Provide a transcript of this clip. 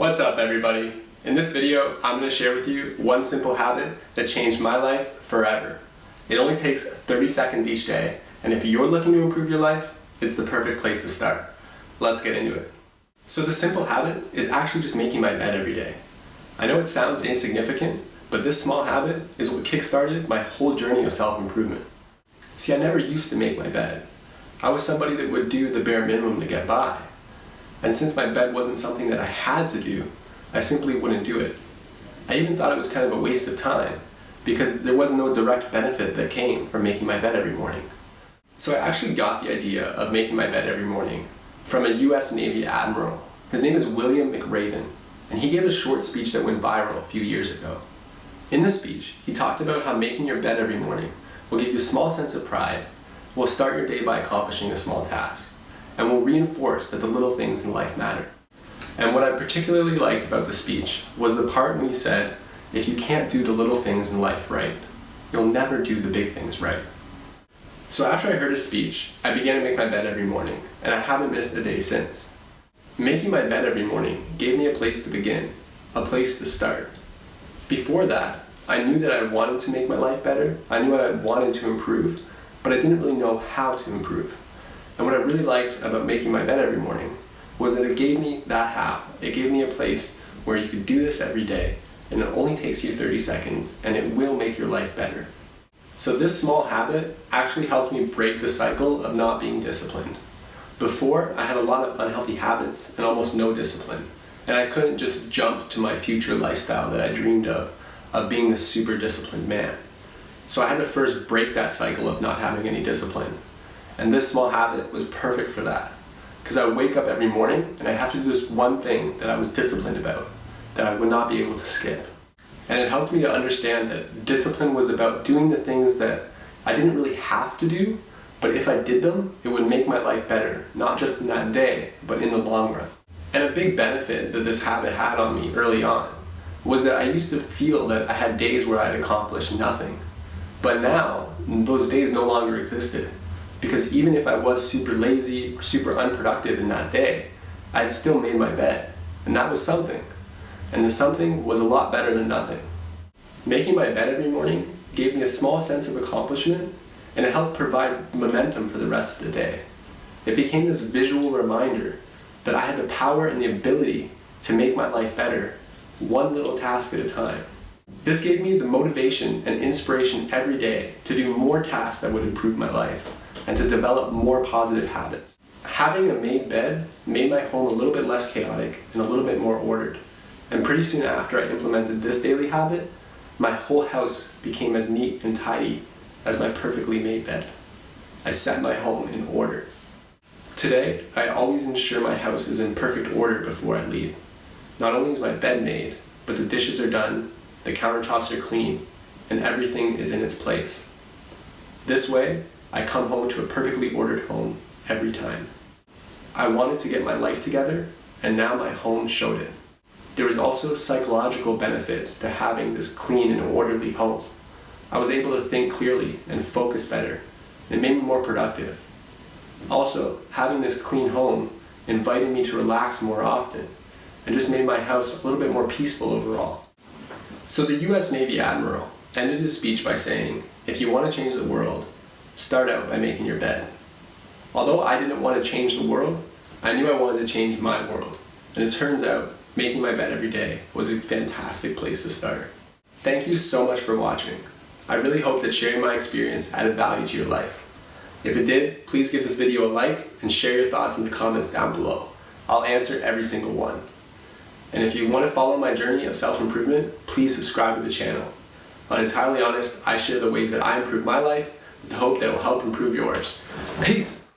What's up everybody? In this video, I'm going to share with you one simple habit that changed my life forever. It only takes 30 seconds each day, and if you're looking to improve your life, it's the perfect place to start. Let's get into it. So the simple habit is actually just making my bed every day. I know it sounds insignificant, but this small habit is what kickstarted my whole journey of self-improvement. See, I never used to make my bed. I was somebody that would do the bare minimum to get by. And since my bed wasn't something that I had to do, I simply wouldn't do it. I even thought it was kind of a waste of time because there was no direct benefit that came from making my bed every morning. So I actually got the idea of making my bed every morning from a US Navy Admiral. His name is William McRaven, and he gave a short speech that went viral a few years ago. In this speech, he talked about how making your bed every morning will give you a small sense of pride, will start your day by accomplishing a small task, and will reinforce that the little things in life matter. And what I particularly liked about the speech was the part when he said, if you can't do the little things in life right, you'll never do the big things right. So after I heard his speech, I began to make my bed every morning, and I haven't missed a day since. Making my bed every morning gave me a place to begin, a place to start. Before that, I knew that I wanted to make my life better, I knew I wanted to improve, but I didn't really know how to improve. And what I really liked about making my bed every morning was that it gave me that how. It gave me a place where you could do this every day and it only takes you 30 seconds and it will make your life better. So this small habit actually helped me break the cycle of not being disciplined. Before, I had a lot of unhealthy habits and almost no discipline. And I couldn't just jump to my future lifestyle that I dreamed of, of being this super disciplined man. So I had to first break that cycle of not having any discipline. And this small habit was perfect for that. Because I would wake up every morning and I'd have to do this one thing that I was disciplined about, that I would not be able to skip. And it helped me to understand that discipline was about doing the things that I didn't really have to do, but if I did them, it would make my life better, not just in that day, but in the long run. And a big benefit that this habit had on me early on was that I used to feel that I had days where I'd accomplished nothing. But now, those days no longer existed. Because even if I was super lazy or super unproductive in that day, I'd still made my bed. And that was something. And the something was a lot better than nothing. Making my bed every morning gave me a small sense of accomplishment and it helped provide momentum for the rest of the day. It became this visual reminder that I had the power and the ability to make my life better, one little task at a time. This gave me the motivation and inspiration every day to do more tasks that would improve my life and to develop more positive habits. Having a made bed made my home a little bit less chaotic and a little bit more ordered. And pretty soon after I implemented this daily habit, my whole house became as neat and tidy as my perfectly made bed. I set my home in order. Today, I always ensure my house is in perfect order before I leave. Not only is my bed made, but the dishes are done, the countertops are clean, and everything is in its place. This way, I come home to a perfectly ordered home every time. I wanted to get my life together, and now my home showed it. There was also psychological benefits to having this clean and orderly home. I was able to think clearly and focus better. It made me more productive. Also, having this clean home invited me to relax more often and just made my house a little bit more peaceful overall. So the US Navy Admiral ended his speech by saying, if you want to change the world, Start out by making your bed. Although I didn't want to change the world, I knew I wanted to change my world. And it turns out, making my bed every day was a fantastic place to start. Thank you so much for watching. I really hope that sharing my experience added value to your life. If it did, please give this video a like and share your thoughts in the comments down below. I'll answer every single one. And if you want to follow my journey of self-improvement, please subscribe to the channel. On Entirely Honest, I share the ways that I improve my life hope that will help improve yours. Peace!